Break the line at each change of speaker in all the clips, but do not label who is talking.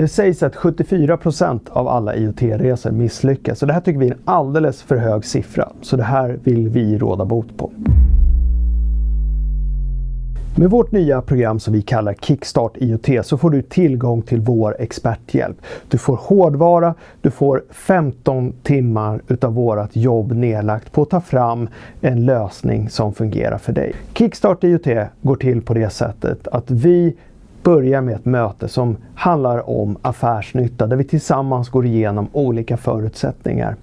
Det sägs att 74% av alla IoT-resor misslyckas så det här tycker vi är en alldeles för hög siffra. Så det här vill vi råda bot på. Med vårt nya program som vi kallar Kickstart IoT så får du tillgång till vår experthjälp. Du får hårdvara, du får 15 timmar utav vårt jobb nedlagt på att ta fram en lösning som fungerar för dig. Kickstart IoT går till på det sättet att vi börjar med ett möte som handlar om affärsnytta där vi tillsammans går igenom olika förutsättningar.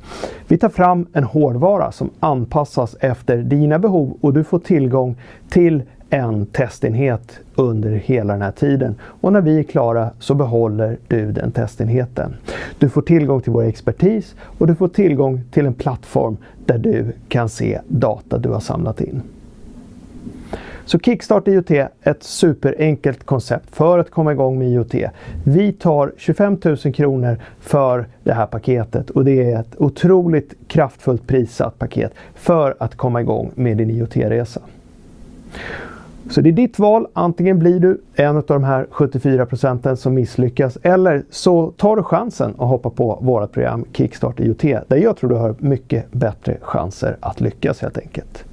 Vi tar fram en hårdvara som anpassas efter dina behov och du får tillgång till en testenhet under hela den här tiden. Och när vi är klara så behåller du den testenheten. Du får tillgång till vår expertis och du får tillgång till en plattform där du kan se data du har samlat in. Så Kickstart IoT är ett superenkelt koncept för att komma igång med IoT. Vi tar 25 000 kronor för det här paketet och det är ett otroligt kraftfullt prissatt paket för att komma igång med din IoT-resa. Så det är ditt val. Antingen blir du en av de här 74 procenten som misslyckas eller så tar du chansen att hoppa på vårt program Kickstart IoT där jag tror du har mycket bättre chanser att lyckas helt enkelt.